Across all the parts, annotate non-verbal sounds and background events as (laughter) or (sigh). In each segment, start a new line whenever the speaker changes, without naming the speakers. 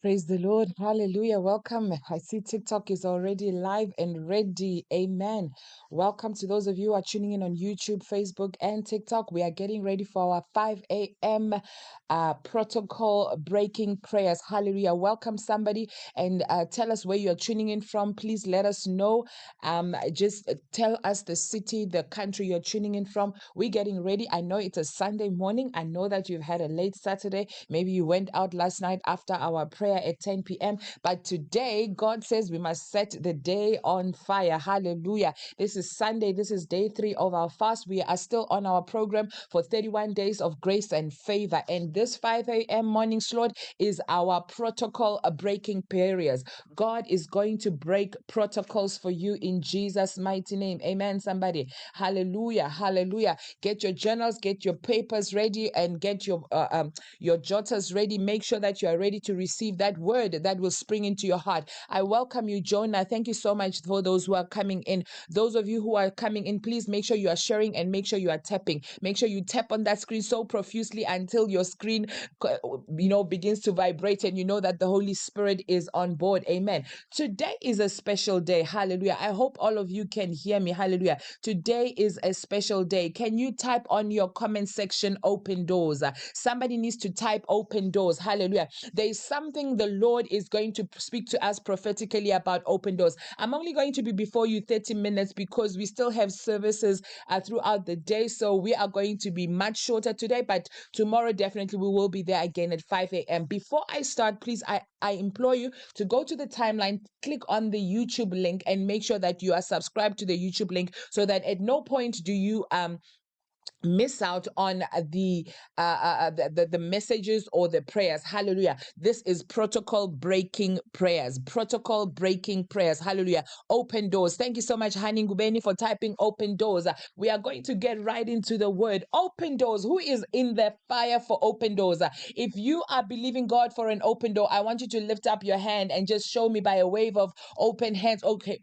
Praise the Lord. Hallelujah. Welcome. I see TikTok is already live and ready. Amen. Welcome to those of you who are tuning in on YouTube, Facebook, and TikTok. We are getting ready for our 5 a.m. Uh, protocol breaking prayers. Hallelujah. Welcome somebody and uh, tell us where you're tuning in from. Please let us know. Um, just uh, tell us the city, the country you're tuning in from. We're getting ready. I know it's a Sunday morning. I know that you've had a late Saturday. Maybe you went out last night after our prayer at 10 p.m. But today, God says we must set the day on fire. Hallelujah. This is Sunday. This is day three of our fast. We are still on our program for 31 days of grace and favor. And this 5 a.m. morning slot is our protocol breaking periods. God is going to break protocols for you in Jesus' mighty name. Amen, somebody. Hallelujah. Hallelujah. Get your journals, get your papers ready, and get your uh, um, your jotters ready. Make sure that you are ready to receive that word that will spring into your heart. I welcome you, Jonah. Thank you so much for those who are coming in. Those of you who are coming in, please make sure you are sharing and make sure you are tapping. Make sure you tap on that screen so profusely until your screen, you know, begins to vibrate and you know that the Holy Spirit is on board. Amen. Today is a special day. Hallelujah. I hope all of you can hear me. Hallelujah. Today is a special day. Can you type on your comment section open doors? Uh, Somebody needs to type open doors. Hallelujah. There is something the Lord is going to speak to us prophetically about open doors. I'm only going to be before you 30 minutes because we still have services uh, throughout the day. So we are going to be much shorter today, but tomorrow definitely we will be there again at 5 a.m. Before I start, please, I, I implore you to go to the timeline, click on the YouTube link, and make sure that you are subscribed to the YouTube link so that at no point do you um miss out on the, uh, uh, uh, the the messages or the prayers. Hallelujah. This is protocol breaking prayers. Protocol breaking prayers. Hallelujah. Open doors. Thank you so much hani gubeni for typing open doors. We are going to get right into the word. Open doors. Who is in the fire for open doors? If you are believing god for an open door i want you to lift up your hand and just show me by a wave of open hands. Okay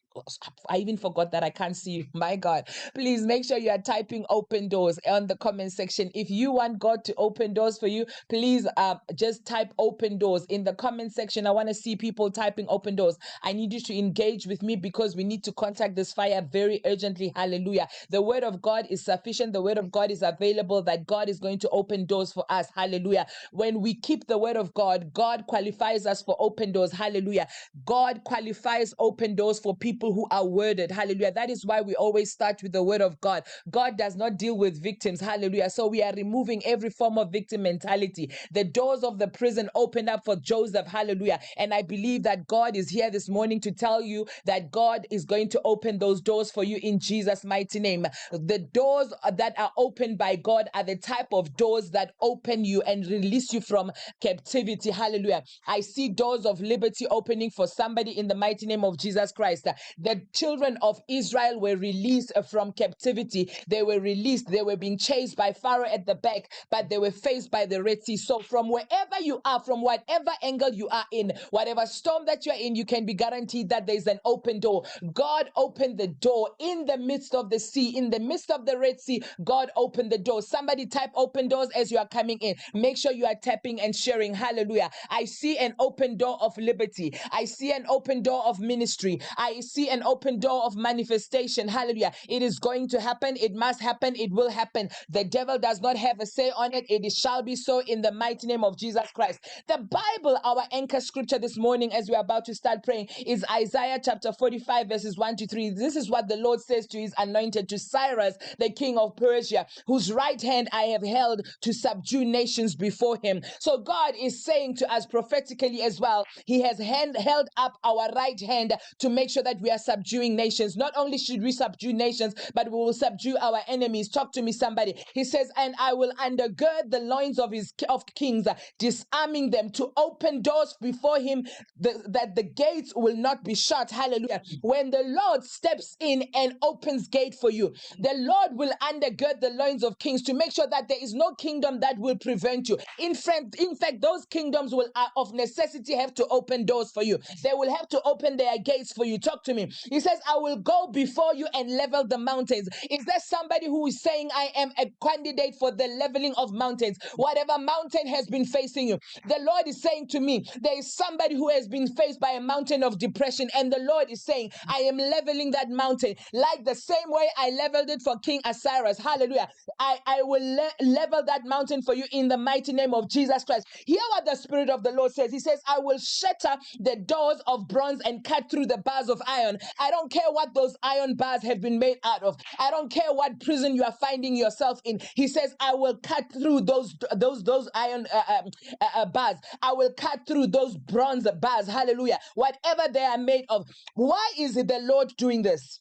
I even forgot that I can't see you. (laughs) My God. Please make sure you are typing open doors on the comment section. If you want God to open doors for you, please uh, just type open doors in the comment section. I want to see people typing open doors. I need you to engage with me because we need to contact this fire very urgently. Hallelujah. The word of God is sufficient. The word of God is available that God is going to open doors for us. Hallelujah. When we keep the word of God, God qualifies us for open doors. Hallelujah. God qualifies open doors for people who are worded. Hallelujah. That is why we always start with the word of God. God does not deal with victims. Hallelujah. So we are removing every form of victim mentality. The doors of the prison opened up for Joseph. Hallelujah. And I believe that God is here this morning to tell you that God is going to open those doors for you in Jesus' mighty name. The doors that are opened by God are the type of doors that open you and release you from captivity. Hallelujah. I see doors of liberty opening for somebody in the mighty name of Jesus Christ. The children of Israel were released uh, from captivity. They were released. They were being chased by Pharaoh at the back, but they were faced by the Red Sea. So, from wherever you are, from whatever angle you are in, whatever storm that you're in, you can be guaranteed that there's an open door. God opened the door in the midst of the sea, in the midst of the Red Sea. God opened the door. Somebody type open doors as you are coming in. Make sure you are tapping and sharing. Hallelujah. I see an open door of liberty. I see an open door of ministry. I see an open door of manifestation. Hallelujah. It is going to happen. It must happen. It will happen. The devil does not have a say on it. It shall be so in the mighty name of Jesus Christ. The Bible, our anchor scripture this morning, as we're about to start praying, is Isaiah chapter 45, verses 1 to 3. This is what the Lord says to his anointed, to Cyrus, the king of Persia, whose right hand I have held to subdue nations before him. So God is saying to us prophetically as well, He has hand, held up our right hand to make sure that we are subduing nations. Not only should we subdue nations, but we will subdue our enemies. Talk to me, somebody. He says, and I will undergird the loins of his of kings, disarming them to open doors before him the- that the gates will not be shut. Hallelujah. When the Lord steps in and opens gate for you, the Lord will undergird the loins of kings to make sure that there is no kingdom that will prevent you. In fact, in fact, those kingdoms will uh, of necessity have to open doors for you. They will have to open their gates for you. Talk to me. He says, I will go before you and level the mountains. Is there somebody who is saying, I am a candidate for the leveling of mountains. Whatever mountain has been facing you, the Lord is saying to me, there is somebody who has been faced by a mountain of depression, and the Lord is saying, I am leveling that mountain like the same way I leveled it for King Cyrus. Hallelujah. I, I will le- level that mountain for you in the mighty name of Jesus Christ. Hear what the Spirit of the Lord says. He says, I will shatter the doors of bronze and cut through the bars of iron. I don't care what those iron bars have been made out of. I don't care what prison you are finding yourself in. He says, I will cut through those those those iron uh, um, uh, uh, bars. I will cut through those bronze bars. Hallelujah. Whatever they are made of. Why is it the Lord doing this?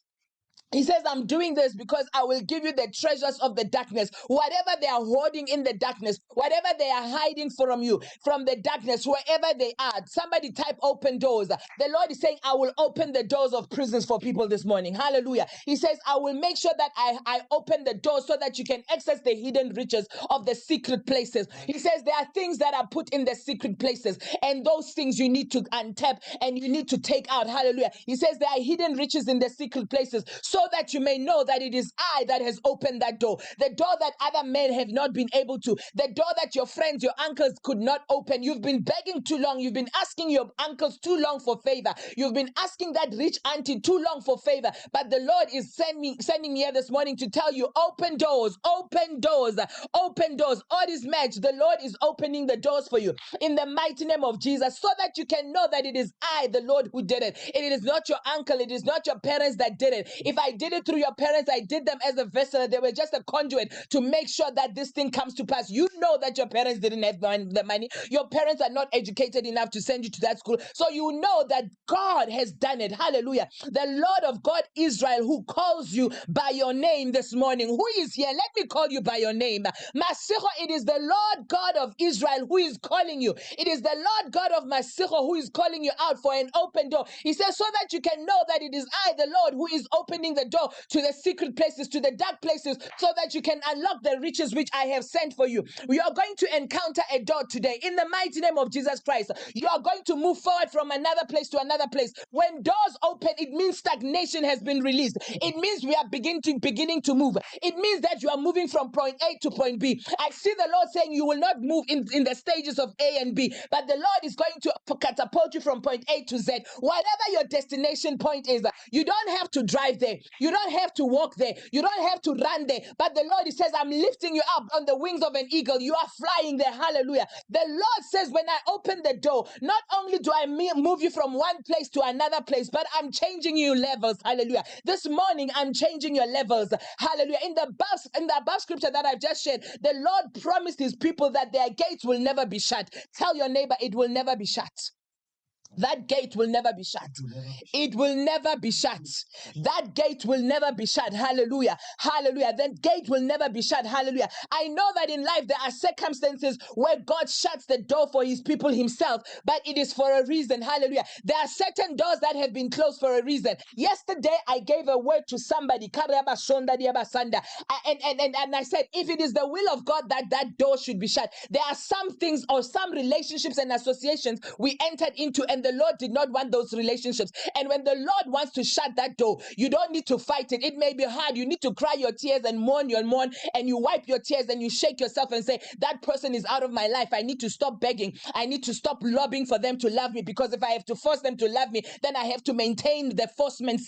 He says, I'm doing this because I will give you the treasures of the darkness. Whatever they are hoarding in the darkness, whatever they are hiding from you, from the darkness, wherever they are. Somebody type open doors. The Lord is saying, I will open the doors of prisons for people this morning. Hallelujah. He says, I will make sure that I, I open the doors so that you can access the hidden riches of the secret places. He says, there are things that are put in the secret places, and those things you need to untap and you need to take out. Hallelujah. He says, there are hidden riches in the secret places. So so that you may know that it is I that has opened that door. The door that other men have not been able to. The door that your friends, your uncles could not open. You've been begging too long. You've been asking your uncles too long for favor. You've been asking that rich auntie too long for favor. But the Lord is sending me, sending me here this morning to tell you open doors, open doors, open doors. All this match, the Lord is opening the doors for you in the mighty name of Jesus so that you can know that it is I, the Lord, who did it. It is not your uncle, it is not your parents that did it. If I I did it through your parents. I did them as a vessel. They were just a conduit to make sure that this thing comes to pass. You know that your parents didn't have the money. Your parents are not educated enough to send you to that school. So you know that God has done it. Hallelujah. The Lord of God Israel who calls you by your name this morning. Who is here? Let me call you by your name. Masicho, it is the Lord God of Israel who is calling you. It is the Lord God of Masicho who is calling you out for an open door. He says, so that you can know that it is I, the Lord, who is opening the door to the secret places, to the dark places, so that you can unlock the riches which I have sent for you. You are going to encounter a door today in the mighty name of Jesus Christ. You are going to move forward from another place to another place. When doors open, it means stagnation has been released. It means we are beginning to beginning to move. It means that you are moving from point A to point B. I see the Lord saying you will not move in, in the stages of A and B, but the Lord is going to catapult you from point A to Z. Whatever your destination point is, you don't have to drive there. You don't have to walk there. You don't have to run there. But the Lord, says, I'm lifting you up on the wings of an eagle. You are flying there. Hallelujah. The Lord says, when I open the door, not only do I move you from one place to another place, but I'm changing you levels. Hallelujah. This morning, I'm changing your levels. Hallelujah. In the above, in the above scripture that I've just shared, the Lord promised His people that their gates will never be shut. Tell your neighbor, it will never be shut. That gate will never be shut. It will never be shut. That gate will never be shut. Hallelujah. Hallelujah. That gate will never be shut. Hallelujah. I know that in life there are circumstances where God shuts the door for his people himself, but it is for a reason. Hallelujah. There are certain doors that have been closed for a reason. Yesterday I gave a word to somebody. And, and, and, and I said, if it is the will of God that that door should be shut, there are some things or some relationships and associations we entered into and the Lord did not want those relationships. And when the Lord wants to shut that door, you don't need to fight it. It may be hard. You need to cry your tears and mourn your mourn, and you wipe your tears and you shake yourself and say, That person is out of my life. I need to stop begging. I need to stop lobbying for them to love me because if I have to force them to love me, then I have to maintain the forcement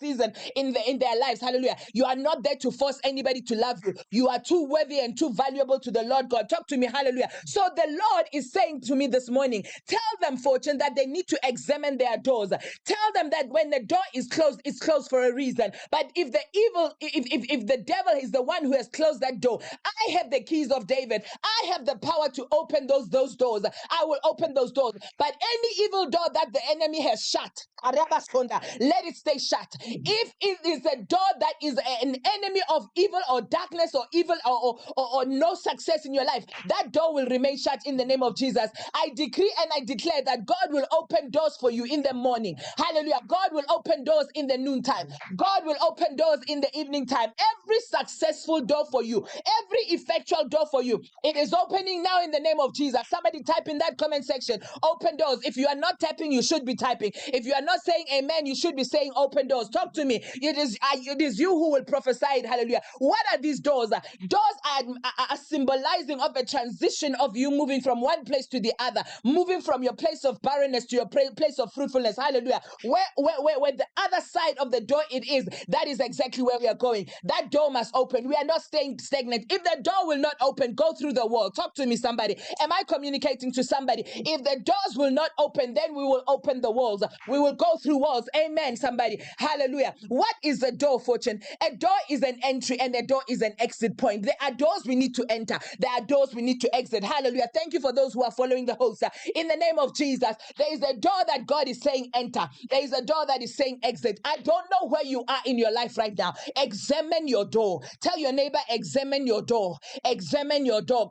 season in the in their lives. Hallelujah. You are not there to force anybody to love you. You are too worthy and too valuable to the Lord God. Talk to me. Hallelujah. So the Lord is saying to me this morning, tell them, fortune, that they need to examine their doors. Tell them that when the door is closed, it's closed for a reason. But if the evil, if, if, if the devil is the one who has closed that door, I have the keys of David. I have the power to open those, those doors. I will open those doors. But any evil door that the enemy has shut, let it stay shut. If it is a door that is an enemy of evil or darkness or evil or, or, or, or no success in your life, that door will remain shut in the name of Jesus. I decree and I declare that God will open doors for you in the morning. Hallelujah. God will open doors in the noontime. God will open doors in the evening time. Every successful door for you, every effectual door for you, it is opening now in the name of Jesus. Somebody type in that comment section, open doors. If you are not typing, you should be typing. If you are not saying amen, you should be saying open doors. Talk to me. It is, uh, it is you who will prophesy it. Hallelujah. What are these doors? Doors are, are, are symbolizing of a transition of you moving from one place to the other, moving from your place of barrenness to your place of fruitfulness. Hallelujah. Where, where, where, where the other side of the door it is, that is exactly where we are going. That door must open. We are not staying stagnant. If the door will not open, go through the wall. Talk to me, somebody. Am I communicating to somebody? If the doors will not open, then we will open the walls. We will go through walls. Amen, somebody. Hallelujah. What is a door, fortune? A door is an entry and a door is an exit point. There are doors we need to enter. There are doors we need to exit. Hallelujah. Thank you for those who are following the host. In the name of Jesus, there is a door that God is saying enter. There is a door that is saying exit. I don't know where you are in your life right now. Examine your door. Tell your neighbor, examine your door. Examine your door.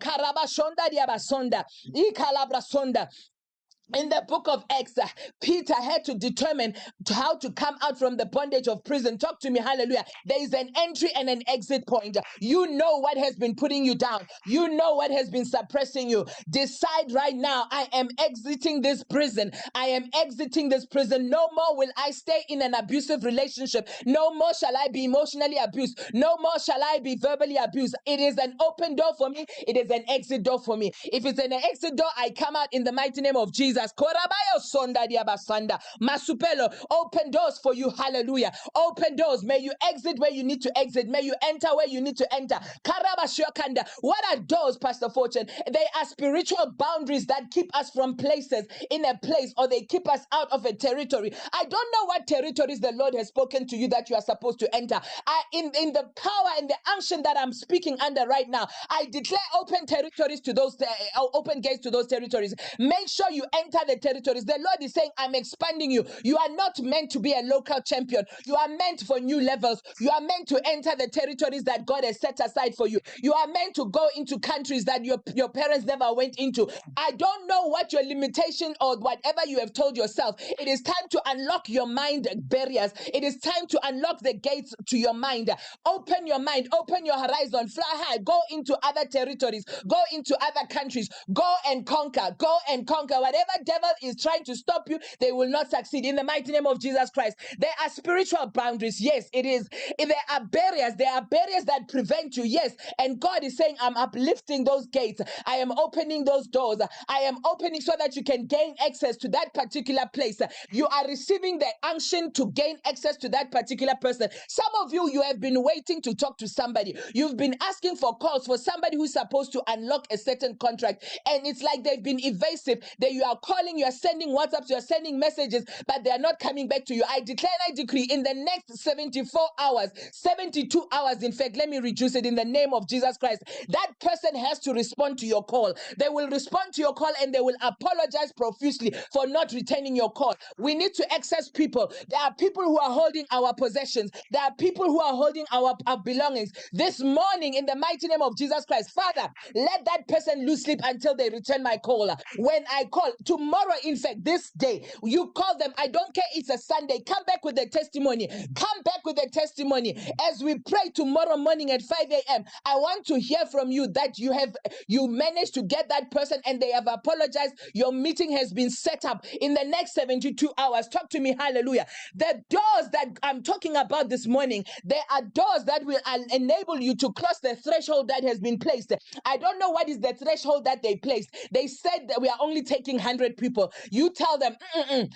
In the book of Acts, uh, Peter had to determine how to come out from the bondage of prison. Talk to me, hallelujah. There is an entry and an exit point. You know what has been putting you down, you know what has been suppressing you. Decide right now I am exiting this prison. I am exiting this prison. No more will I stay in an abusive relationship. No more shall I be emotionally abused. No more shall I be verbally abused. It is an open door for me, it is an exit door for me. If it's an exit door, I come out in the mighty name of Jesus. Jesus. Korabayo sonda. Masupelo, open doors for you. Hallelujah. Open doors. May you exit where you need to exit. May you enter where you need to enter. Karabashiokanda. What are doors, Pastor Fortune? They are spiritual boundaries that keep us from places in a place or they keep us out of a territory. I don't know what territories the Lord has spoken to you that you are supposed to enter. I in, in the power and the unction that I'm speaking under right now, I declare open territories to those uh, open gates to those territories. Make sure you enter the territories. The Lord is saying, I'm expanding you. You are not meant to be a local champion. You are meant for new levels. You are meant to enter the territories that God has set aside for you. You are meant to go into countries that your, your parents never went into. I don't know what your limitation or whatever you have told yourself. It is time to unlock your mind barriers. It is time to unlock the gates to your mind. Open your mind, open your horizon, fly high, go into other territories, go into other countries, go and conquer, go and conquer. Whatever devil is trying to stop you, they will not succeed. In the mighty name of Jesus Christ, there are spiritual boundaries. Yes, it is. If there are barriers, there are barriers that prevent you. Yes, and God is saying, I'm uplifting those gates. I am opening those doors. I am opening so that you can gain access to that particular place. You are receiving the unction to gain access to that particular person. Some of you, you have been waiting to talk to somebody. You've been asking for calls for somebody who's supposed to unlock a certain contract, and it's like they've been evasive. That you are calling, you are sending WhatsApps, you are sending messages, but they are not coming back to you. I declare and I decree in the next 74 hours, 72 hours, in fact, let me reduce it in the name of Jesus Christ. That person has to respond to your call. They will respond to your call and they will apologize profusely for not returning your call. We need to access people. There are people who are holding our possessions, there are people who are holding our, our belongings. This morning, in the mighty name of Jesus Christ, Father, let that person lose sleep until they return my call. When I call, tomorrow, in fact, this day, you call them. I don't care, it's a Sunday. Come back with a testimony. Come back with a testimony. As we pray tomorrow morning at 5 a.m., I want to hear from you that you have you managed to get that person and they have apologized. Your meeting has been set up in the next 72 hours. Talk to me, hallelujah. The doors that I'm talking about this morning, there are doors that will enable you to cross the threshold that has been placed. I don't know what is the threshold that they placed. They said that we are only taking 100 people. You tell them, "Mm-mm-mm,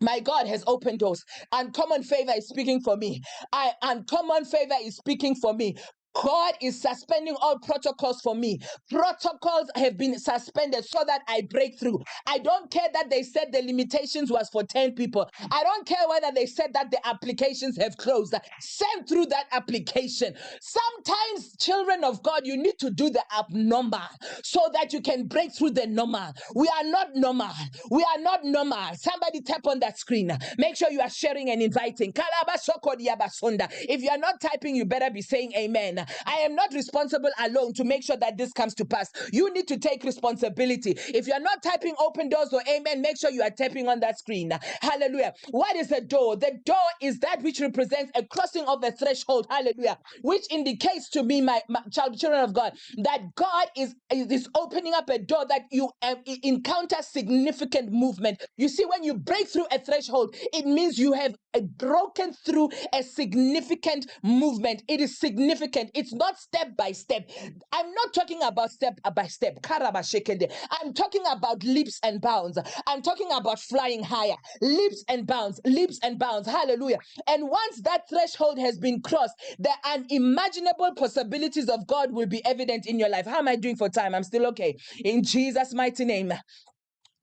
my God has opened doors. Uncommon favor is speaking for me. I uncommon favor is speaking for me. God is suspending all protocols for me. Protocols have been suspended so that I break through. I don't care that they said the limitations was for 10 people. I don't care whether they said that the applications have closed. Send through that application. Sometimes, children of God, you need to do the abnormal so that you can break through the normal. We are not normal. We are not normal. Somebody tap on that screen. Make sure you are sharing and inviting. If you are not typing, you better be saying amen. I am not responsible alone to make sure that this comes to pass. You need to take responsibility. If you're not typing open doors or amen, make sure you are tapping on that screen. Hallelujah. What is a door? The door is that which represents a crossing of a threshold. Hallelujah. Which indicates to me, my, my child, children of God, that God is, is opening up a door that you um, encounter significant movement. You see, when you break through a threshold, it means you have uh, broken through a significant movement. It is significant. It's not step by step. I'm not talking about step by step. I'm talking about leaps and bounds. I'm talking about flying higher. Leaps and bounds. Leaps and bounds. Hallelujah. And once that threshold has been crossed, the unimaginable possibilities of God will be evident in your life. How am I doing for time? I'm still okay. In Jesus' mighty name.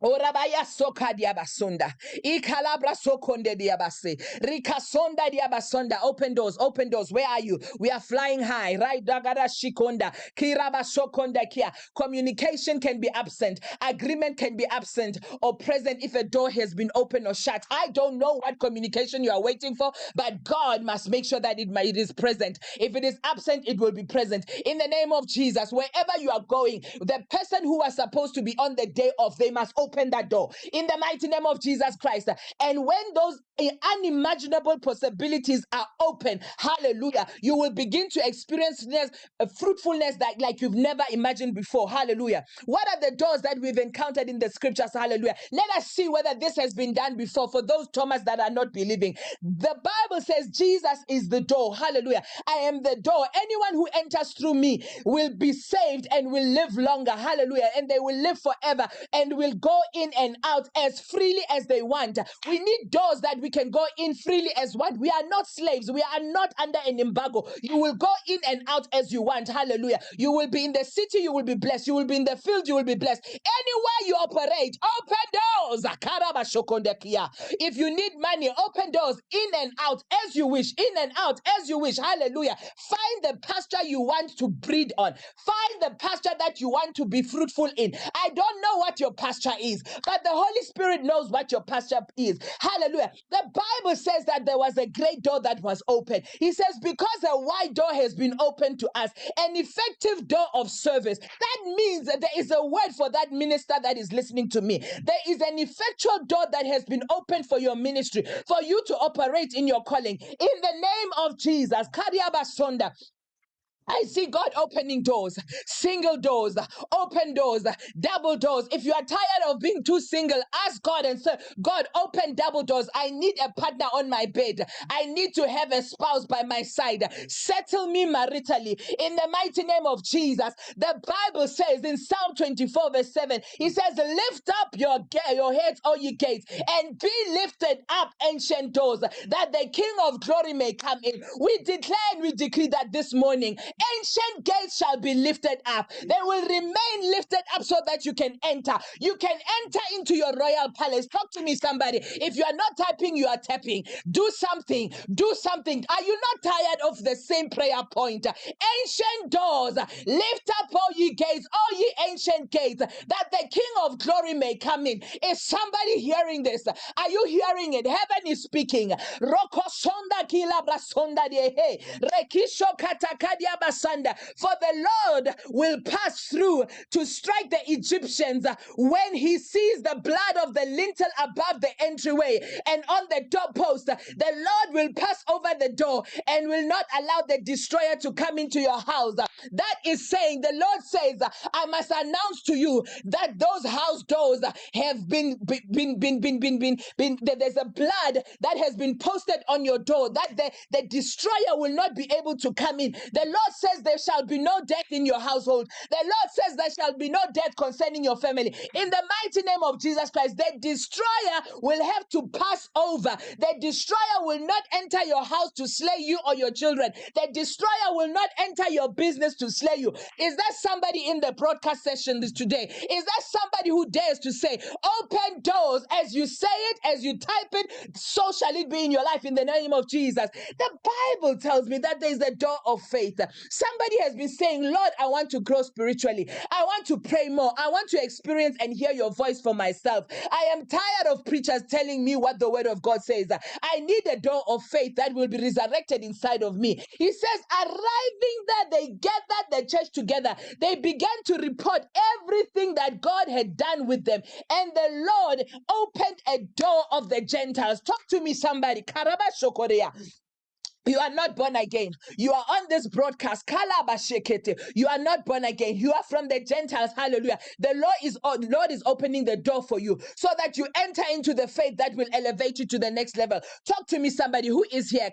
Orabaya soka diabasunda. Ikalabra sokonde diabase. Rikasonda diabasonda. Open doors, open doors. Where are you? We are flying high. Right dagara shikonda. Kiraba sokonda kia. Communication can be absent. Agreement can be absent or present if a door has been open or shut. I don't know what communication you are waiting for, but God must make sure that it, it is present. If it is absent, it will be present. In the name of Jesus, wherever you are going, the person who was supposed to be on the day of, they must open that door. In the mighty name of Jesus Christ. And when those unimaginable possibilities are open, hallelujah, you will begin to experience a uh, fruitfulness that like you've never imagined before. Hallelujah. What are the doors that we've encountered in the scriptures? Hallelujah. Let us see whether this has been done before for those Thomas that are not believing. The Bible says Jesus is the door. Hallelujah. I am the door. Anyone who enters through me will be saved and will live longer. Hallelujah. And they will live forever and will go in and out as freely as they want. We need doors that we can go in freely as what? We are not slaves. We are not under an embargo. You will go in and out as you want. Hallelujah. You will be in the city, you will be blessed. You will be in the field, you will be blessed. Anywhere you operate, open doors. If you need money, open doors in and out as you wish, in and out as you wish. Hallelujah. Find the pasture you want to breed on. Find the pasture that you want to be fruitful in. I don't know what your pasture is, but the Holy Spirit knows what your pasture is. Hallelujah. The Bible says that there was a great door that was open. He says, because a wide door has been opened to us, an effective door of service. That means that there is a word for that minister that is listening to me. There is an effectual door that has been opened for your ministry, for you to operate in your calling. In the name of Jesus. Kariabasonda. I see God opening doors, single doors, open doors, double doors. If you are tired of being too single, ask God and say, God, open double doors. I need a partner on my bed. I need to have a spouse by my side. Settle me maritally in the mighty name of Jesus. The Bible says in Psalm 24, verse 7, He says, Lift up your, your heads, all ye gates, and be lifted up, ancient doors, that the King of glory may come in. We declare and we decree that this morning ancient gates shall be lifted up. They will remain lifted up so that you can enter. You can enter into your royal palace. Talk to me, somebody. If you are not typing, you are tapping. Do something. Do something. Are you not tired of the same prayer point? Ancient doors, lift up all ye gates, all ye ancient gates, that the King of glory may come in. Is somebody hearing this? Are you hearing it? Heaven is speaking. Roko sonda kila de Rekisho katakadia for the Lord will pass through to strike the Egyptians when he sees the blood of the lintel above the entryway and on the doorpost. The Lord will pass over the door and will not allow the destroyer to come into your house. That is saying, the Lord says, I must announce to you that those house doors have been been been been been been, been, there's a blood that has been posted on your door that the, the destroyer will not be able to come in. The Lord says there shall be no death in your household. The Lord says there shall be no death concerning your family. In the mighty name of Jesus Christ, the destroyer will have to pass over. The destroyer will not enter your house to slay you or your children. The destroyer will not enter your business to slay you. Is there somebody in the broadcast session this today? Is there somebody who dares to say, open doors as you say it, as you type it, so shall it be in your life in the name of Jesus? The Bible tells me that there is a door of faith. Somebody has been saying, Lord, I want to grow spiritually. I want to pray more. I want to experience and hear your voice for myself. I am tired of preachers telling me what the word of God says. I need a door of faith that will be resurrected inside of me. He says, arriving there, they gathered the church together. They began to report everything that God had done with them. And the Lord opened a door of the Gentiles. Talk to me, somebody. You are not born again. You are on this broadcast. Kalabashekete. You are not born again. You are from the Gentiles. Hallelujah. The Lord is Lord is opening the door for you so that you enter into the faith that will elevate you to the next level. Talk to me, somebody who is here.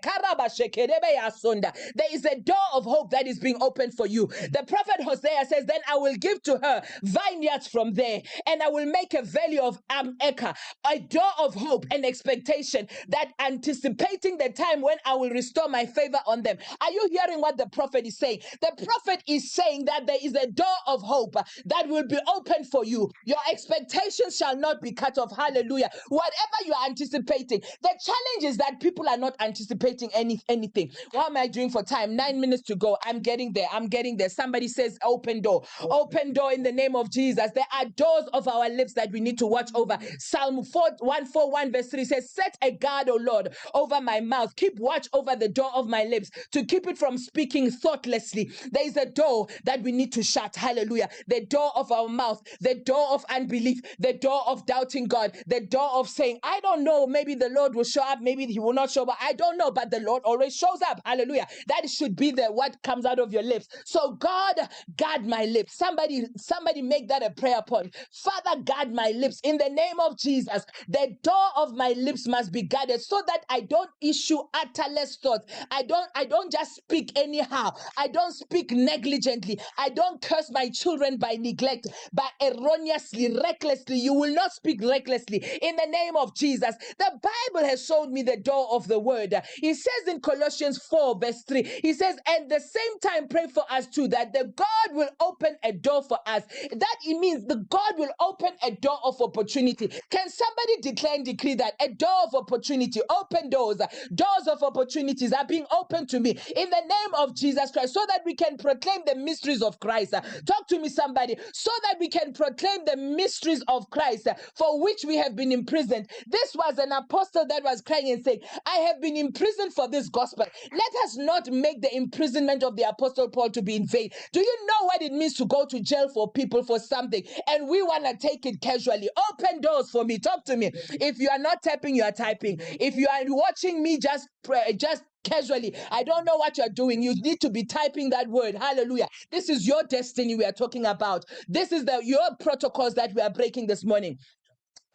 There is a door of hope that is being opened for you. The prophet Hosea says, Then I will give to her vineyards from there, and I will make a valley of Am Ameka, a door of hope and expectation that anticipating the time when I will restore my favor on them. Are you hearing what the prophet is saying? The prophet is saying that there is a door of hope that will be open for you. Your expectations shall not be cut off. Hallelujah. Whatever you are anticipating, the challenge is that people are not anticipating any anything. What am I doing for time? Nine minutes to go. I'm getting there. I'm getting there. Somebody says open door. Open door in the name of Jesus. There are doors of our lips that we need to watch over. Psalm 4, 141 verse 3 says, Set a guard, O Lord, over my mouth. Keep watch over the door of my lips to keep it from speaking thoughtlessly. There is a door that we need to shut. Hallelujah. The door of our mouth, the door of unbelief, the door of doubting God, the door of saying, I don't know, maybe the Lord will show up, maybe he will not show up. I don't know, but the Lord always shows up. Hallelujah. That should be the what comes out of your lips. So God, guard my lips. Somebody, somebody make that a prayer point. Father, guard my lips in the name of Jesus. The door of my lips must be guarded so that I don't issue utterless thoughts. I don't, I don't just speak anyhow. I don't speak negligently. I don't curse my children by neglect, but erroneously, recklessly. You will not speak recklessly in the name of Jesus. The Bible has showed me the door of the word. He says in Colossians 4, verse 3, he says, at the same time, pray for us too, that the God will open a door for us. That it means the God will open a door of opportunity. Can somebody declare and decree that a door of opportunity, open doors, doors of opportunities are being opened to me in the name of Jesus Christ so that we can proclaim the mysteries of Christ. Talk to me, somebody, so that we can proclaim the mysteries of Christ for which we have been imprisoned. This was an apostle that was crying and saying, I have been imprisoned for this gospel. Let us not make the imprisonment of the apostle Paul to be in vain. Do you know what it means to go to jail for people for something and we want to take it casually? Open doors for me. Talk to me. If you are not tapping, you are typing. If you are watching me, just pray, just casually. I don't know what you're doing. You need to be typing that word. Hallelujah. This is your destiny we are talking about. This is the your protocols that we are breaking this morning.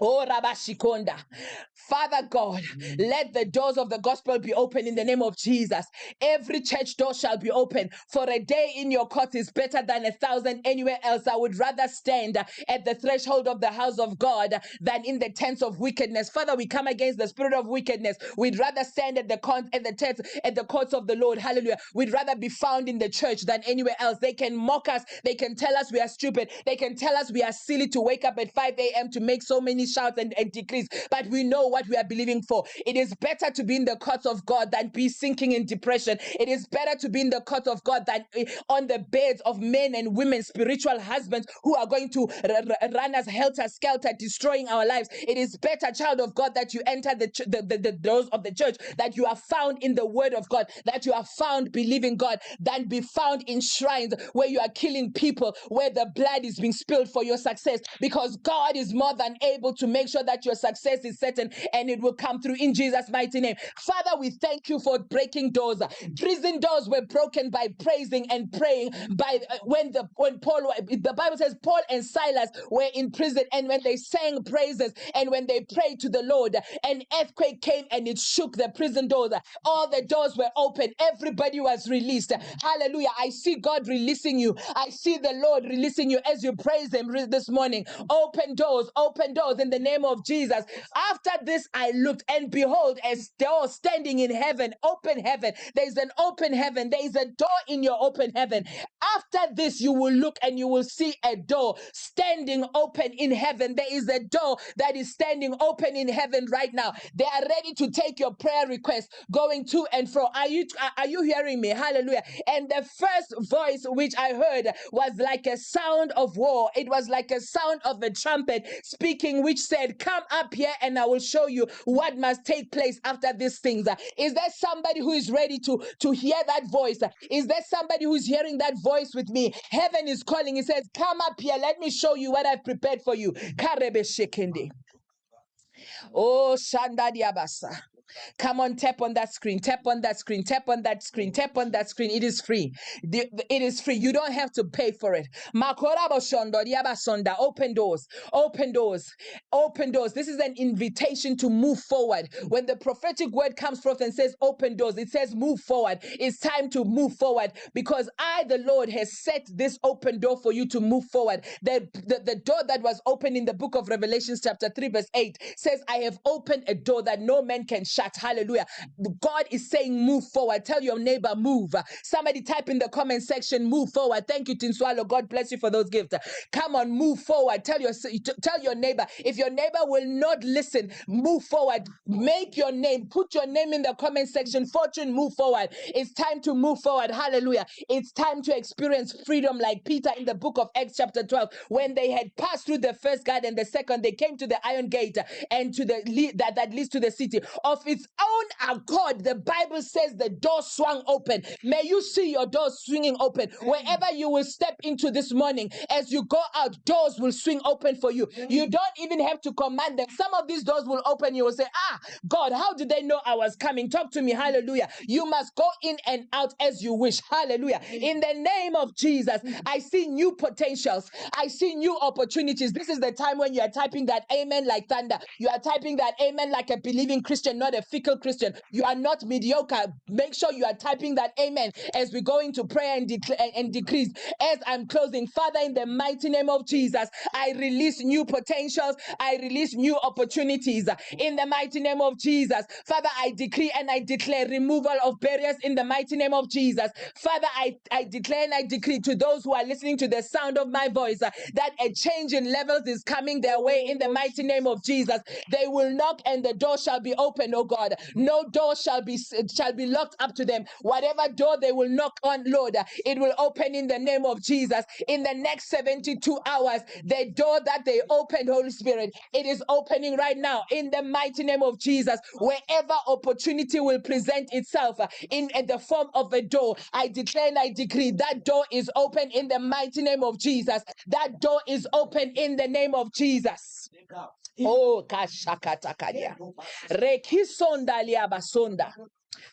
Oh, Rabashikonda. Father God, mm. let the doors of the gospel be open in the name of Jesus. Every church door shall be open. For a day in your court is better than a thousand anywhere else. I would rather stand at the threshold of the house of God than in the tents of wickedness. Father, we come against the spirit of wickedness. We'd rather stand at the con- at the tents at the courts of the Lord. Hallelujah. We'd rather be found in the church than anywhere else. They can mock us. They can tell us we are stupid. They can tell us we are silly to wake up at 5 a.m. to make so many shouts and, and decrees. But we know what we are believing for. It is better to be in the courts of God than be sinking in depression. It is better to be in the court of God than eh, on the beds of men and women, spiritual husbands who are going to run us helter skelter, destroying our lives. It is better, child of God, that you enter the, the, the, the doors of the church, that you are found in the word of God, that you are found believing God, than be found in shrines where you are killing people, where the blood is being spilled for your success, because God is more than able to make sure that your success is certain and it will come through in Jesus' mighty name. Father, we thank you for breaking doors. Prison doors were broken by praising and praying. By uh, when the when Paul, the Bible says Paul and Silas were in prison, and when they sang praises and when they prayed to the Lord, an earthquake came and it shook the prison doors. All the doors were open. Everybody was released. Hallelujah! I see God releasing you. I see the Lord releasing you as you praise Him this morning. Open doors, open doors in the name of Jesus. After this, I looked, and behold, a door standing in heaven, open heaven. There's an open heaven. There is a door in your open heaven. After this, you will look and you will see a door standing open in heaven. There is a door that is standing open in heaven right now. They are ready to take your prayer request going to and fro. Are you are you hearing me? Hallelujah. And the first voice which I heard was like a sound of war. It was like a sound of a trumpet speaking, which said, Come up here and I will show you what must take place after these things. Is there somebody who is ready to, to hear that voice? Is there somebody who's hearing that voice with me? Heaven is calling. He says, Come up here. Let me show you what I've prepared for you. Oh, Shanda Diabasa. Come on, tap on that screen, tap on that screen, tap on that screen, tap on that screen. It is free. It is free. You don't have to pay for it. Diabasonda. Open doors, open doors, open doors. This is an invitation to move forward. When the prophetic word comes forth and says open doors, it says move forward. It's time to move forward because I, the Lord, has set this open door for you to move forward. The, the, the door that was open in the book of Revelations, chapter 3, verse 8 says, I have opened a door that no man can shut. Hallelujah. God is saying, move forward. Tell your neighbor, move. Somebody type in the comment section, move forward. Thank you, Tinswalo. God bless you for those gifts. Come on, move forward. Tell your tell your neighbor. If your neighbor will not listen, move forward. Make your name. Put your name in the comment section. Fortune, move forward. It's time to move forward. Hallelujah. It's time to experience freedom like Peter in the book of Acts, chapter 12. When they had passed through the first guard and the second, they came to the iron gate and to the that, that leads to the city. Of its own accord, the Bible says the door swung open. May you see your door swinging open. Wherever you will step into this morning, as you go out, doors will swing open for you. You don't even have to command them. Some of these doors will open. You will say, Ah, God, how did they know I was coming? Talk to me. Hallelujah. You must go in and out as you wish. Hallelujah. In the name of Jesus, I see new potentials. I see new opportunities. This is the time when you are typing that amen like thunder. You are typing that amen like a believing Christian, not a fickle Christian. You are not mediocre. Make sure you are typing that amen as we go into prayer and, declare and, decrease. As I'm closing, Father, in the mighty name of Jesus, I release new potentials. I release new opportunities in the mighty name of Jesus. Father, I decree and I declare removal of barriers in the mighty name of Jesus. Father, I, I declare and I decree to those who are listening to the sound of my voice uh, that a change in levels is coming their way in the mighty name of Jesus. They will knock and the door shall be opened, God. No door shall be shall be locked up to them. Whatever door they will knock on, Lord, it will open in the name of Jesus. In the next 72 hours, the door that they opened, Holy Spirit, it is opening right now in the mighty name of Jesus. Wherever opportunity will present itself uh, in, in the form of a door, I declare and I decree that door is open in the mighty name of Jesus. That door is open in the name of Jesus. Oh, kashakatakadia. Rekisonda liabasonda.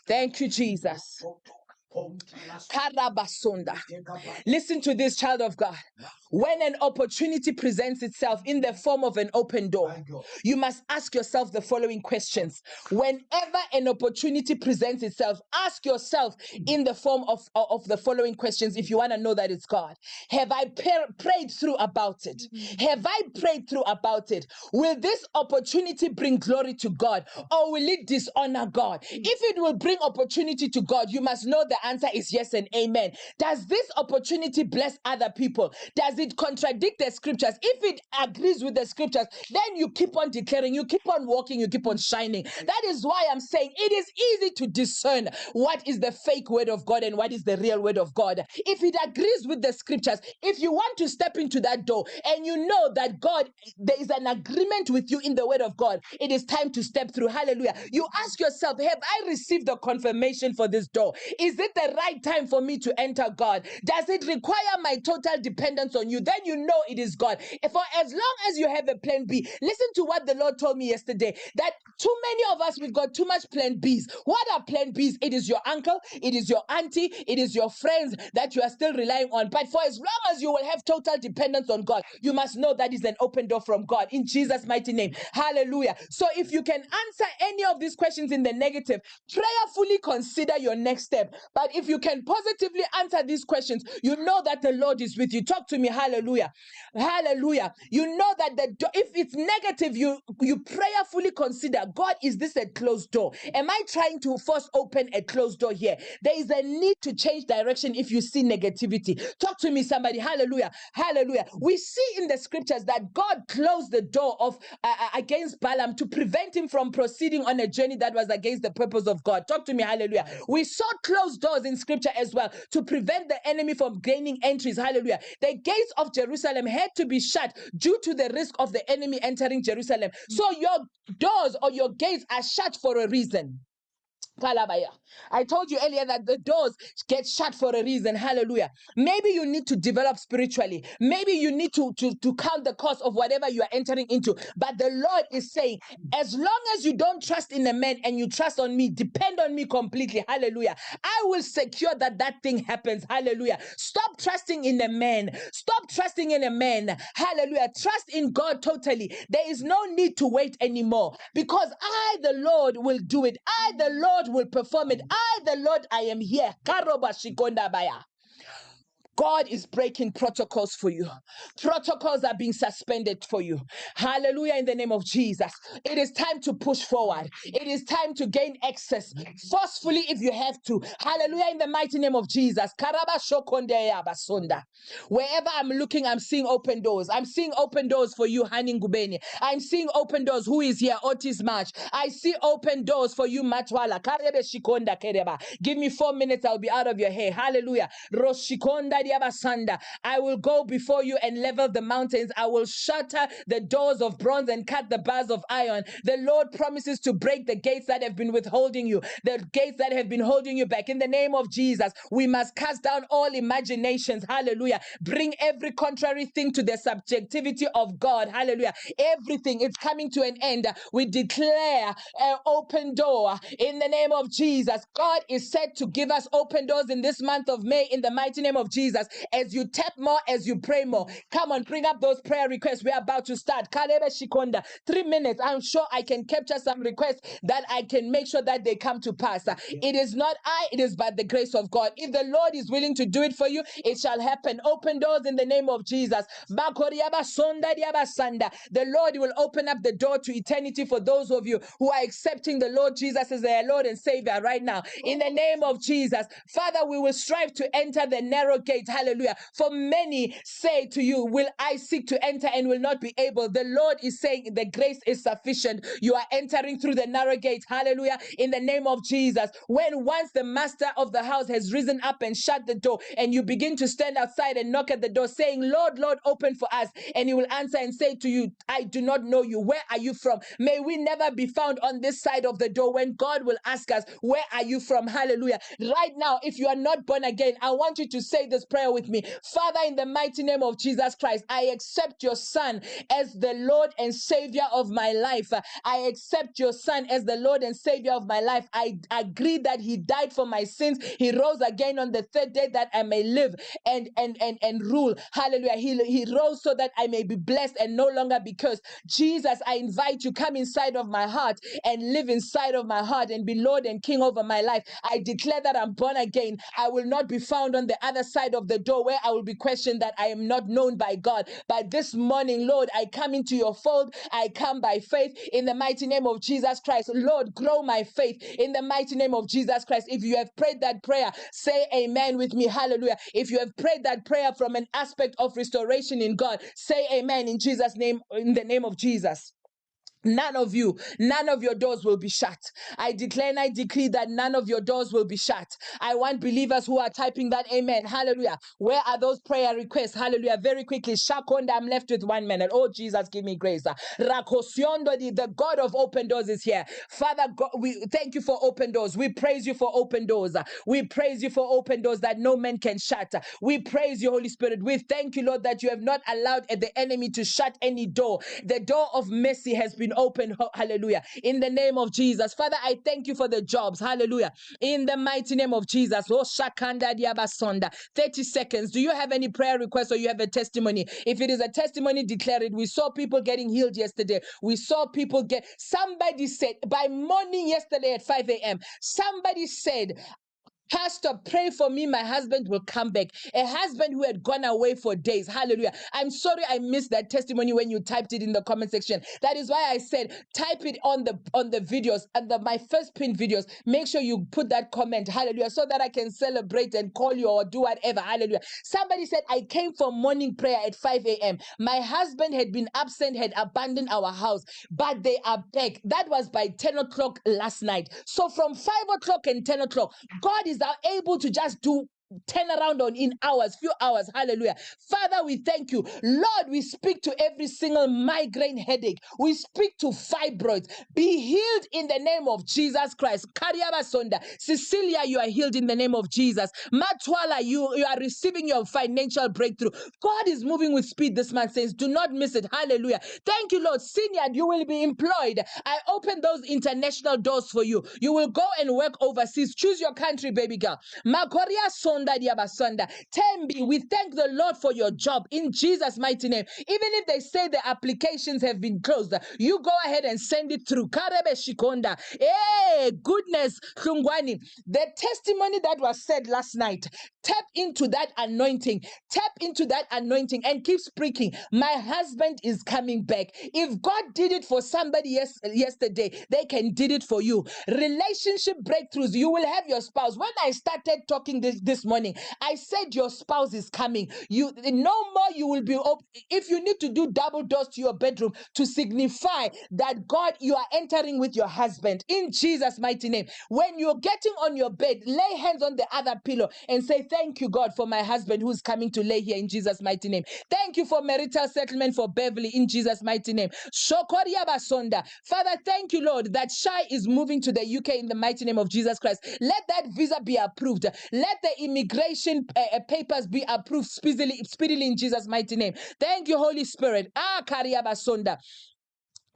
Thank you, Jesus. Listen to this, child of God. When an opportunity presents itself in the form of an open door, you must ask yourself the following questions. Whenever an opportunity presents itself, ask yourself in the form of, of the following questions if you want to know that it's God. Have I par- prayed through about it? Have I prayed through about it? Will this opportunity bring glory to God or will it dishonor God? If it will bring opportunity to God, you must know the answer is yes and amen. Does this opportunity bless other people? Does it contradict the scriptures? If it agrees with the scriptures, then you keep on declaring, you keep on walking, you keep on shining. That is why I'm saying it is easy to discern what is the fake word of God and what is the real word of God. If it agrees with the scriptures, if you want to step into that door and you know that God, there is an agreement with you in the word of God, it is time to step through. Hallelujah. You ask yourself, have I received the confirmation for this door? Is it the right time for me to enter God? Does it require my total dependence on you? Then you know it is God. For as long as you have a plan B, listen to what the Lord told me yesterday that too many of us we've got too much plan Bs. What are plan Bs? It is your uncle, it is your auntie, it is your friends that you are still relying on. But for as long as you will have total dependence on God, you must know that is an open door from God in Jesus' mighty name. Hallelujah. So if you can answer any of these questions in the negative, prayerfully consider your next step. But But if you can positively answer these questions, you know that the Lord is with you. Talk to me. Hallelujah. Hallelujah. You know that the if it's negative, you you prayerfully consider God, is this a closed door? Am I trying to force open a closed door here? There is a need to change direction if you see negativity. Talk to me, somebody. Hallelujah. Hallelujah. We see in the scriptures that God closed the door of uh, uh, against Balaam to prevent him from proceeding on a journey that was against the purpose of God. Talk to me. Hallelujah. We saw closed doors in scripture as well to prevent the enemy from gaining entries. Hallelujah. The gates of Jerusalem had to be shut due to the risk of the enemy entering Jerusalem. Mm. So your doors or your gates are shut for a reason. I told you earlier that the doors get shut for a reason. Hallelujah. Maybe you need to develop spiritually. Maybe you need to, to, to count the cost of whatever you are entering into. But the Lord is saying, as long as you don't trust in a man and you trust on me, depend on me completely. Hallelujah. I will secure that that thing happens. Hallelujah. Stop trusting in a man. Stop trusting in a man. Hallelujah. Trust in God totally. There is no need to wait anymore because I, the Lord, will do it. I, the Lord, will perform it. Mm. I, the Lord, I am here. Karoba shikonda baya. God is breaking protocols for you. Protocols are being suspended for you. Hallelujah in the name of Jesus. It is time to push forward. It is time to gain access forcefully if you have to. Hallelujah in the mighty name of Jesus. Wherever I'm looking, I'm seeing open doors. I'm seeing open doors for you, Hani Ngubeni. I'm seeing open doors. Who is here? Otis March. I see open doors for you, Matwala. Give me four minutes, I'll be out of your hair. Hallelujah. Roshikonda. I will go before you and level the mountains. I will shatter the doors of bronze and cut the bars of iron. The Lord promises to break the gates that have been withholding you, the gates that have been holding you back. In the name of Jesus, we must cast down all imaginations. Hallelujah. Bring every contrary thing to the subjectivity of God. Hallelujah. Everything is coming to an end. We declare an open door in the name of Jesus. God is said to give us open doors in this month of May in the mighty name of Jesus. As you tap more, as you pray more, come on, bring up those prayer requests. We're about to start. Kalebe Shikonda, three minutes. I'm sure I can capture some requests that I can make sure that they come to pass. It is not I, it is by the grace of God. If the Lord is willing to do it for you, it shall happen. Open doors in the name of Jesus. Bakoriaba sonda diaba sanda. The Lord will open up the door to eternity for those of you who are accepting the Lord Jesus as their Lord and Savior right now. In the name of Jesus. Father, we will strive to enter the narrow gate. Hallelujah. For many say to you, Will I seek to enter and will not be able? The Lord is saying the grace is sufficient. You are entering through the narrow gate. Hallelujah. In the name of Jesus. When once the master of the house has risen up and shut the door, and you begin to stand outside and knock at the door, saying, Lord, Lord, open for us. And he will answer and say to you, I do not know you. Where are you from? May we never be found on this side of the door when God will ask us, Where are you from? Hallelujah. Right now, if you are not born again, I want you to say this prayer with me. Father, in the mighty name of Jesus Christ, I accept your Son as the Lord and Savior of my life. I accept your Son as the Lord and Savior of my life. I agree that He died for my sins. He rose again on the third day that I may live and and and and rule. Hallelujah. He, he rose so that I may be blessed and no longer be cursed. Jesus, I invite you, come inside of my heart and live inside of my heart and be Lord and King over my life. I declare that I'm born again. I will not be found on the other side of the door where I will be questioned that I am not known by God. But this morning, Lord, I come into your fold. I come by faith in the mighty name of Jesus Christ. Lord, grow my faith in the mighty name of Jesus Christ. If you have prayed that prayer, say amen with me. Hallelujah. If you have prayed that prayer from an aspect of restoration in God, say amen in Jesus' name, in the name of Jesus. None of you, none of your doors will be shut. I declare and I decree that none of your doors will be shut. I want believers who are typing that amen. Hallelujah. Where are those prayer requests? Hallelujah. Very quickly. Shakonda, I'm left with one minute. Oh, Jesus, give me grace. The God of open doors is here. Father, God, we thank you for open doors. We praise you for open doors. We praise you for open doors that no man can shut. We praise you, Holy Spirit. We thank you, Lord, that you have not allowed the enemy to shut any door. The door of mercy has been opened. Ho- Hallelujah. In the name of Jesus. Father, I thank you for the jobs. Hallelujah. In the mighty name of Jesus. Oh, Shakanda Diabasonda. 30 seconds. Do you have any prayer requests or you have a testimony? If it is a testimony, declare it. We saw people getting healed yesterday. We saw people get, somebody said by morning yesterday at 5 a.m., somebody said, Pastor, pray for me. My husband will come back. A husband who had gone away for days. Hallelujah. I'm sorry I missed that testimony when you typed it in the comment section. That is why I said type it on the on the videos and the my first pin videos. Make sure you put that comment. Hallelujah. So that I can celebrate and call you or do whatever. Hallelujah. Somebody said I came for morning prayer at 5 a.m. My husband had been absent, had abandoned our house, but they are back. That was by 10 o'clock last night. So from 5 o'clock and 10 o'clock, God is now able to just do turn around on in hours, few hours. Hallelujah. Father, we thank you. Lord, we speak to every single migraine headache. We speak to fibroids. Be healed in the name of Jesus Christ. Kariaba Sonda. Cecilia, you are healed in the name of Jesus. Matwala, you, you are receiving your financial breakthrough. God is moving with speed, this man says. Do not miss it. Hallelujah. Thank you, Lord. Senior, you will be employed. I open those international doors for you. You will go and work overseas. Choose your country, baby girl. Makoria Sonda Tembi, we thank the Lord for your job in Jesus' mighty name. Even if they say the applications have been closed, you go ahead and send it through. Karebe Shikonda. Hey, goodness, Khungwani. The testimony that was said last night, tap into that anointing. Tap into that anointing and keep speaking. My husband is coming back. If God did it for somebody yes, yesterday, they can did it for you. Relationship breakthroughs. You will have your spouse. When I started talking this, this morning, I said your spouse is coming. You no more you will be op- if you need to do double doors to your bedroom to signify that God you are entering with your husband in Jesus mighty name. When you're getting on your bed, lay hands on the other pillow and say thank you God for my husband who's coming to lay here in Jesus mighty name. Thank you for marital settlement for Beverly in Jesus mighty name. Shokoria basonda. Father, thank you Lord that Shai is moving to the UK in the mighty name of Jesus Christ. Let that visa be approved. Let the immigration uh, uh, papers be approved speedily, speedily in Jesus' mighty name. Thank you, Holy Spirit. Ah, Kariabasonda.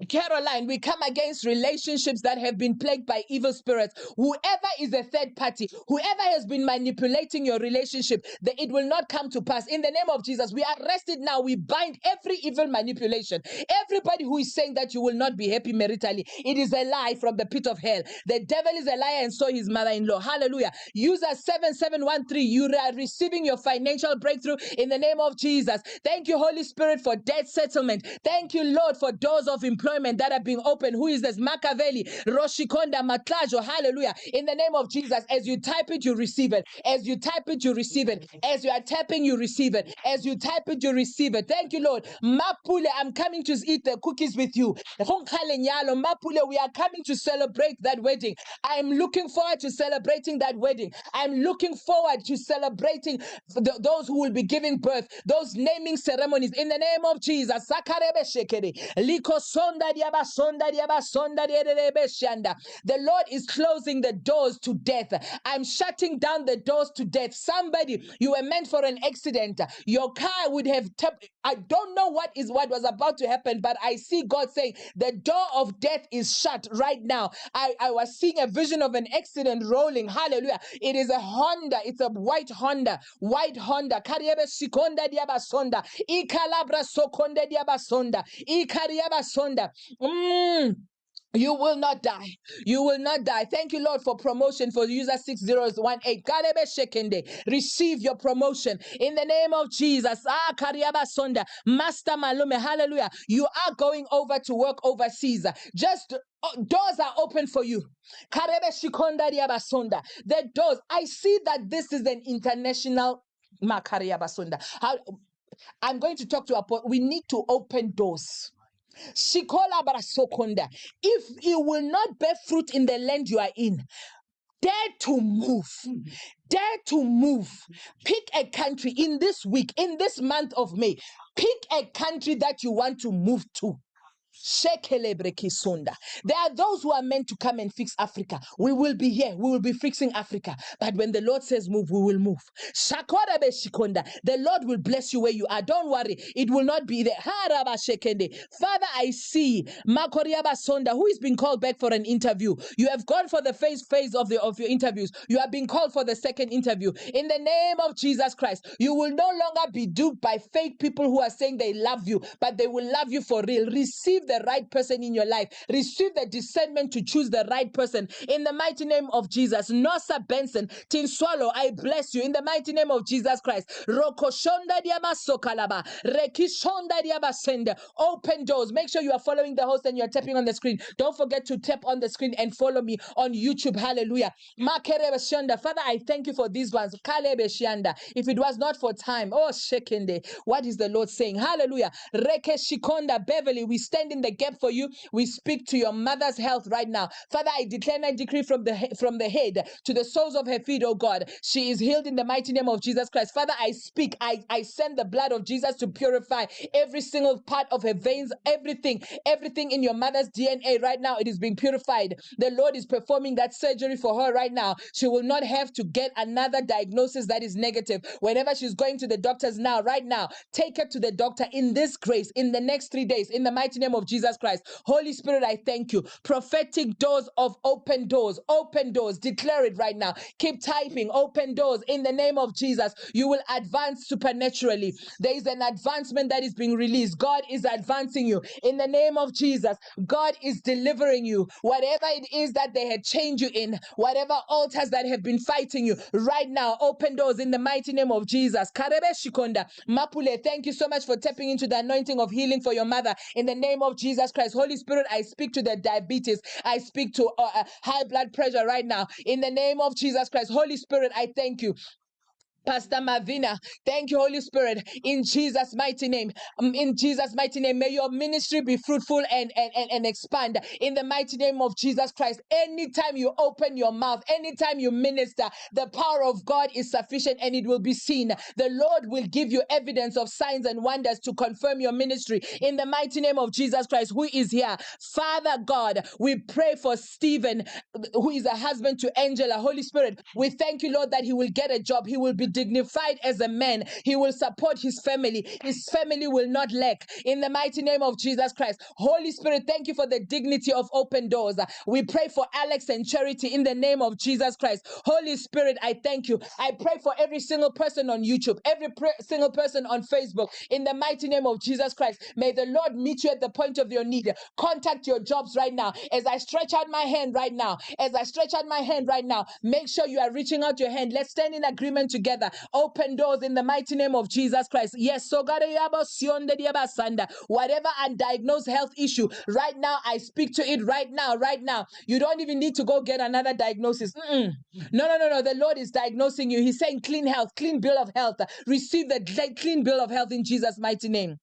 Caroline, we come against relationships that have been plagued by evil spirits. Whoever is a third party, whoever has been manipulating your relationship, that it will not come to pass. In the name of Jesus, we arrest it now. We bind every evil manipulation. Everybody who is saying that you will not be happy maritally, it is a lie from the pit of hell. The devil is a liar, and so his mother-in-law. Hallelujah. User 7713, you are receiving your financial breakthrough in the name of Jesus. Thank you, Holy Spirit, for debt settlement. Thank you, Lord, for doors of employment that are being opened. Who is this? Machiavelli, Roshikonda, Matlajo. Hallelujah. In the name of Jesus, as you type it, you receive it. As you type it, you receive it. As you are tapping, you receive it. As you type it, you receive it. Thank you, Lord. Mapule, I'm coming to eat the cookies with you. Mapule, we are coming to celebrate that wedding. I'm looking forward to celebrating that wedding. I'm looking forward to celebrating th- those who will be giving birth, those naming ceremonies in the name of Jesus. Sakarebe shekere. Liko The Lord is closing the doors to death. I'm shutting down the doors to death. Somebody, you were meant for an accident. Your car would have I don't know what is what was about to happen, but I see God saying the door of death is shut right now. I, I was seeing a vision of an accident rolling. Hallelujah. It is a Honda. It's a white Honda. White Honda. Kariebe shikonda diabasonda. Ikalabra. Mm. You will not die. You will not die. Thank you, Lord, for promotion for user 6018. Karebe shekende. Receive your promotion in the name of Jesus. Ah, Kariaba Sonda. Master Malume. Hallelujah. You are going over to work overseas. Just uh, doors are open for you. Karebe shikonda diaba sonda. The doors. I see that this is an international. Makaria basunda. How I'm going to talk to a point. We need to open doors. If you will not bear fruit in the land you are in, dare to move. Dare to move. Pick a country in this week, in this month of May. Pick a country that you want to move to. There are those who are meant to come and fix Africa. We will be here. We will be fixing Africa. But when the Lord says move, we will move. The Lord will bless you where you are. Don't worry. It will not be there. Haraba shekende. Father, I see Makoriaba Sonda, who is being called back for an interview. You have gone for the first phase of the of your interviews. You are being called for the second interview. In the name of Jesus Christ, you will no longer be duped by fake people who are saying they love you, but they will love you for real. Receive receive the right person in your life. Receive the discernment to choose the right person. In the mighty name of Jesus. Nosa Benson, Tin Swallow, I bless you. In the mighty name of Jesus Christ. Open doors. Make sure you are following the host and you're tapping on the screen. Don't forget to tap on the screen and follow me on YouTube. Hallelujah. Father, I thank you for these ones. If it was not for time, oh Shekende, what is the Lord saying? Hallelujah. Beverly, we stand in the gap for you. We speak to your mother's health right now. Father, I declare and decree from the he- from the head to the soles of her feet, oh God. She is healed in the mighty name of Jesus Christ. Father, I speak, I, I send the blood of Jesus to purify every single part of her veins, everything, everything in your mother's DNA right now. It is being purified. The Lord is performing that surgery for her right now. She will not have to get another diagnosis that is negative. Whenever she's going to the doctors now, right now, take her to the doctor in this grace in the next three days, in the mighty name of Jesus Christ. Holy Spirit, I thank you. Prophetic doors of open doors, open doors. Declare it right now. Keep typing, open doors in the name of Jesus. You will advance supernaturally. There is an advancement that is being released. God is advancing you in the name of Jesus. God is delivering you. Whatever it is that they had chained you in, whatever altars that have been fighting you, right now, open doors in the mighty name of Jesus. Karebe Shikonda. Mapule, thank you so much for tapping into the anointing of healing for your mother in the name of Jesus Christ. Holy Spirit, I speak to the diabetes. I speak to uh, uh, high blood pressure right now in the name of Jesus Christ. Holy Spirit, I thank you. Pastor Mavina, thank you, Holy Spirit, in Jesus' mighty name. Um, in Jesus' mighty name, may your ministry be fruitful and, and, and, and expand in the mighty name of Jesus Christ. Anytime you open your mouth, anytime you minister, the power of God is sufficient and it will be seen. The Lord will give you evidence of signs and wonders to confirm your ministry in the mighty name of Jesus Christ, who is here. Father God, we pray for Stephen, who is a husband to Angela. Holy Spirit, we thank you, Lord, that he will get a job. He will be dignified as a man. He will support his family. His family will not lack. In the mighty name of Jesus Christ. Holy Spirit, thank you for the dignity of open doors. We pray for Alex and Charity in the name of Jesus Christ. Holy Spirit, I thank you. I pray for every single person on YouTube, every single person on Facebook. In the mighty name of Jesus Christ, may the Lord meet you at the point of your need. Contact your jobs right now. As I stretch out my hand right now, as I stretch out my hand right now, make sure you are reaching out your hand. Let's stand in agreement together. Open doors in the mighty name of Jesus Christ. Yes, so God, eh, whatever undiagnosed health issue, right now, I speak to it right now, right now. You don't even need to go get another diagnosis. Mm-mm. No, no, no, no. The Lord is diagnosing you. He's saying clean health, clean bill of health. Receive the clean bill of health in Jesus' mighty name.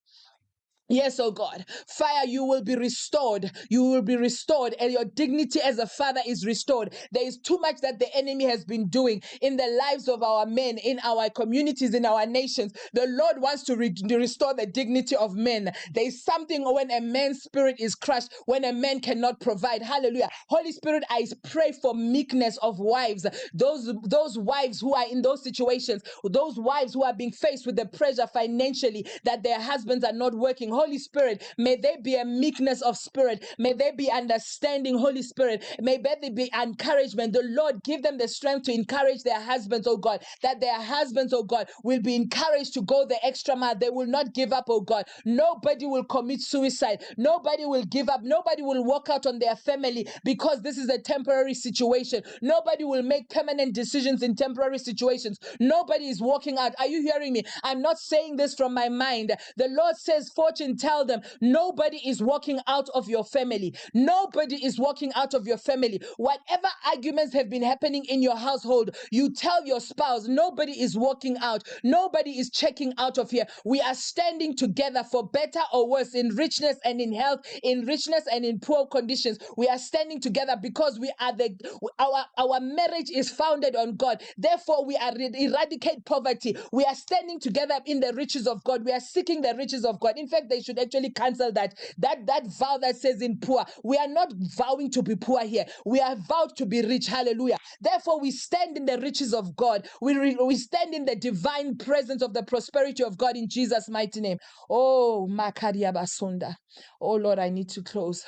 Yes, oh God. Fire, you will be restored. You will be restored, and your dignity as a father is restored. There is too much that the enemy has been doing in the lives of our men, in our communities, in our nations. The Lord wants to, re- to restore the dignity of men. There is something when a man's spirit is crushed, when a man cannot provide. Hallelujah. Holy Spirit, I pray for meekness of wives. Those, those wives who are in those situations, those wives who are being faced with the pressure financially that their husbands are not working. Holy Spirit, may there be a meekness of spirit. May there be understanding, Holy Spirit. May there be encouragement. The Lord give them the strength to encourage their husbands, oh God, that their husbands, oh God, will be encouraged to go the extra mile. They will not give up, oh God. Nobody will commit suicide. Nobody will give up. Nobody will walk out on their family because this is a temporary situation. Nobody will make permanent decisions in temporary situations. Nobody is walking out. Are you hearing me? I'm not saying this from my mind. The Lord says, Fortune, tell them nobody is walking out of your family. Nobody is walking out of your family. Whatever arguments have been happening in your household, you tell your spouse, nobody is walking out. Nobody is checking out of here. We are standing together for better or worse, in richness and in health, in richness and in poor conditions. We are standing together because we are the our our marriage is founded on God. Therefore, we are eradicate poverty. We are standing together in the riches of God. We are seeking the riches of God. In fact, they should actually cancel that that that vow that says in poor. We are not vowing to be poor here. We are vowed to be rich. Hallelujah. Therefore, we stand in the riches of God. We re- we stand in the divine presence of the prosperity of God in Jesus' mighty name. Oh, Makaria Basunda. Oh Lord, I need to close.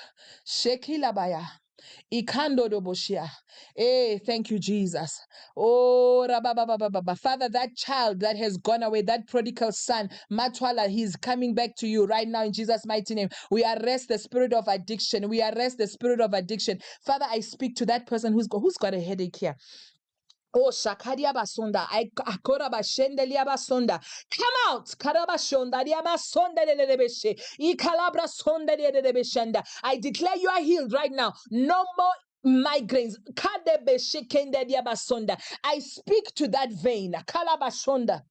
Shekilabaya. Ikando doboshia. Hey, eh, thank you, Jesus. Oh. Father, that child that has gone away, that prodigal son, Matwala, he's coming back to you right now in Jesus' mighty name. We arrest the spirit of addiction. We arrest the spirit of addiction. Father, I speak to that person who's got, who's got a headache here. Oh, Shakaria Basunda, I Akora Bashendelia Basunda. Come out, Karabashonda, Diabasonda de Lebeshe, Ikalabra Sonda de Lebeshenda. I declare you are healed right now. No more migraines. Kadebeshekende Diabasonda. I speak to that vein, Kalabashonda.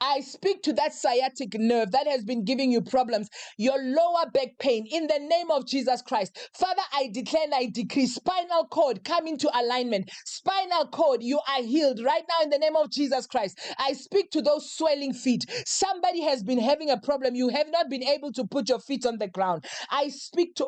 I speak to that sciatic nerve that has been giving you problems, your lower back pain, in the name of Jesus Christ. Father, I declare and I decree spinal cord come into alignment. Spinal cord, you are healed right now in the name of Jesus Christ. I speak to those swelling feet. Somebody has been having a problem. You have not been able to put your feet on the ground. I speak to.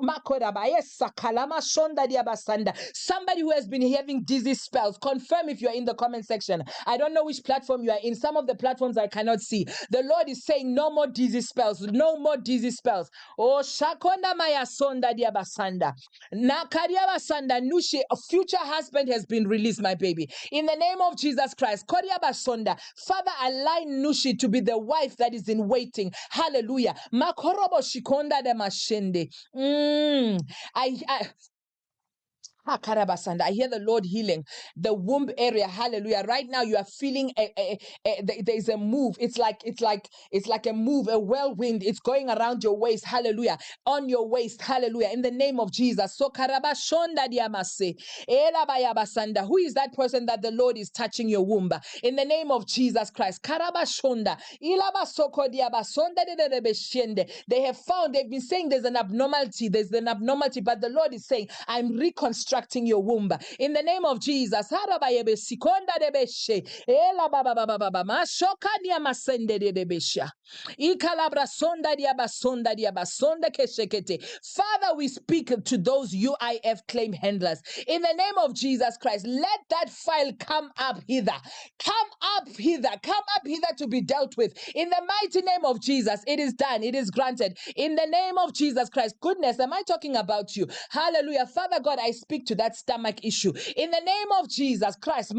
Somebody who has been having dizzy spells. Confirm if you're in the comment section. I don't know which platform you are in. Some of the platforms I cannot see. The Lord is saying, No more dizzy spells, no more dizzy spells. Oh, Shakonda Maya Sonda Diabasanda. Nakariabasanda Nushi, a future husband has been released, my baby. In the name of Jesus Christ. Koriabasonda. Father, align Nushi to be the wife that is in waiting. Hallelujah. Makorobo Shikonda de Mashende. Mm. I, I Ha, karabasanda. I hear the Lord healing the womb area. Hallelujah. Right now you are feeling a, a, a- there- there's a move. It's like it's like it's like a move, a whirlwind. It's going around your waist. Hallelujah. On your waist. Hallelujah. In the name of Jesus. So karabashonda diamase. Elabayabasanda. Who is that person that the Lord is touching your womb? In the name of Jesus Christ. Karabashonda. Ilabasoko diabasonda dededebeshende. They have found, they've been saying there's an abnormality, there's an abnormality, but the Lord is saying, I'm reconstructing your womb. In the name of Jesus. Father, we speak to those UIF claim handlers. In the name of Jesus Christ, let that file come up hither. Come up hither. Come up hither to be dealt with. In the mighty name of Jesus, it is done. It is granted. In the name of Jesus Christ. Goodness, am I talking about you? Hallelujah. Father God, I speak to that stomach issue. In the name of Jesus Christ.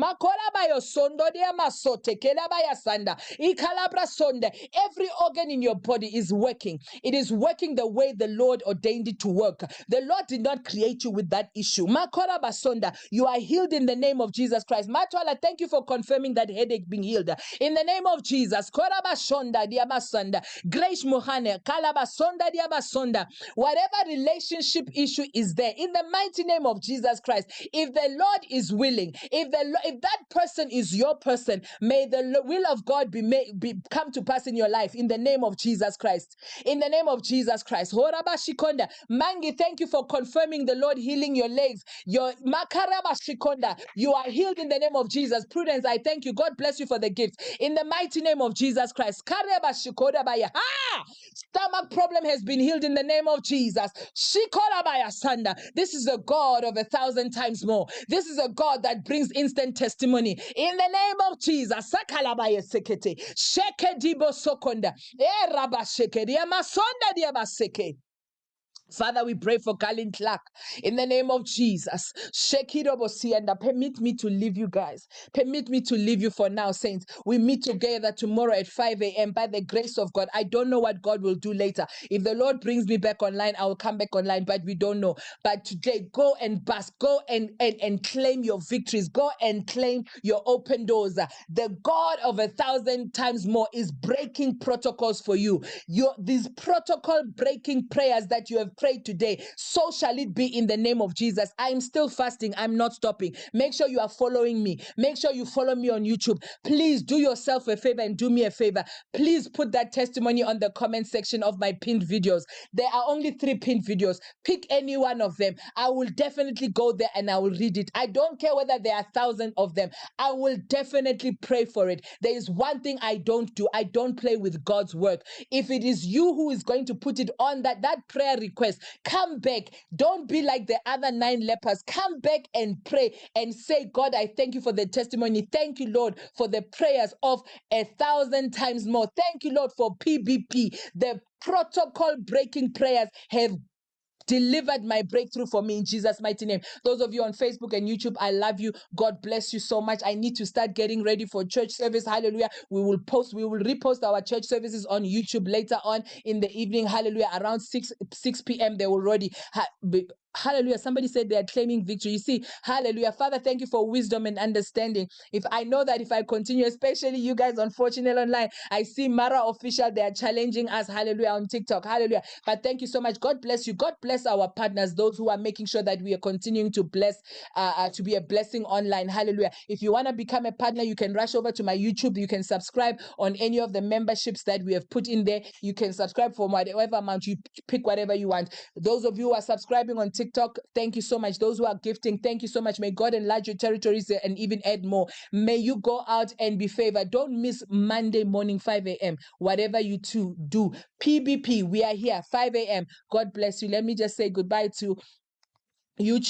Every organ in your body is working. It is working the way the Lord ordained it to work. The Lord did not create you with that issue. You are healed in the name of Jesus Christ. Matwala, thank you for confirming that headache being healed. In the name of Jesus. Grace diabasonda. Whatever relationship issue is there, in the mighty name of Jesus Christ, if the Lord is willing, if the if that person is your person, may the will of God be made be come to pass in your life in the name of Jesus Christ. In the name of Jesus Christ. Horabashikonda. Mangi, thank you for confirming the Lord healing your legs. Your makarabashikonda. You are healed in the name of Jesus. Prudence, I thank you. God bless you for the gift. In the mighty name of Jesus Christ. Karebashikodabaya. Ah! Stomach problem has been healed in the name of Jesus. Shikorabaya Sanda. This is the God of a thousand times more. This is a God that brings instant testimony. In the name of Jesus. Sekete. Shekedibo Sokonda. Eh, Rabasheke. Diamasonda Diabaseke. Father, we pray for Colin Clark in the name of Jesus. And permit me to leave you guys. Permit me to leave you for now, saints. We meet together tomorrow at 5 a.m. by the grace of God. I don't know what God will do later. If the Lord brings me back online, I will come back online, but we don't know. But today, go and bask, go and, and, and claim your victories, go and claim your open doors. The God of a thousand times more is breaking protocols for you. Your these protocol breaking prayers that you have today, so shall it be in the name of Jesus. I'm still fasting. I'm not stopping. Make sure you are following me. Make sure you follow me on YouTube. Please do yourself a favor and do me a favor. Please put that testimony on the comment section of my pinned videos. There are only three pinned videos. Pick any one of them. I will definitely go there and I will read it. I don't care whether there are thousands of them. I will definitely pray for it. There is one thing I don't do. I don't play with God's work. If it is you who is going to put it on that that prayer request, come back. Don't be like the other nine lepers. Come back and pray and say, God, I thank you for the testimony. Thank you, Lord, for the prayers of a thousand times more. Thank you, Lord, for PBP. The protocol breaking prayers have delivered my breakthrough for me in Jesus' mighty name. Those of you on Facebook and YouTube, I love you. God bless you so much. I need to start getting ready for church service. Hallelujah. We will post, we will repost our church services on YouTube later on in the evening. Hallelujah. Around 6 6 p.m. They will already ha- be, Hallelujah. Somebody said they are claiming victory. You see, hallelujah. Father, thank you for wisdom and understanding. If I know that if I continue, especially you guys on Fortunate Online, I see Mara official, they are challenging us, hallelujah, on TikTok. Hallelujah. But thank you so much. God bless you. God bless our partners, those who are making sure that we are continuing to bless, uh, uh, to be a blessing online. Hallelujah. If you want to become a partner, you can rush over to my YouTube. You can subscribe on any of the memberships that we have put in there. You can subscribe for whatever amount you pick, whatever you want. Those of you who are subscribing on TikTok, thank you so much. Those who are gifting, thank you so much. May God enlarge your territories uh, and even add more. May you go out and be favored. Don't miss Monday morning, 5 a.m. Whatever you two do. PBP, we are here, 5 a.m. God bless you. Let me just say goodbye to YouTube.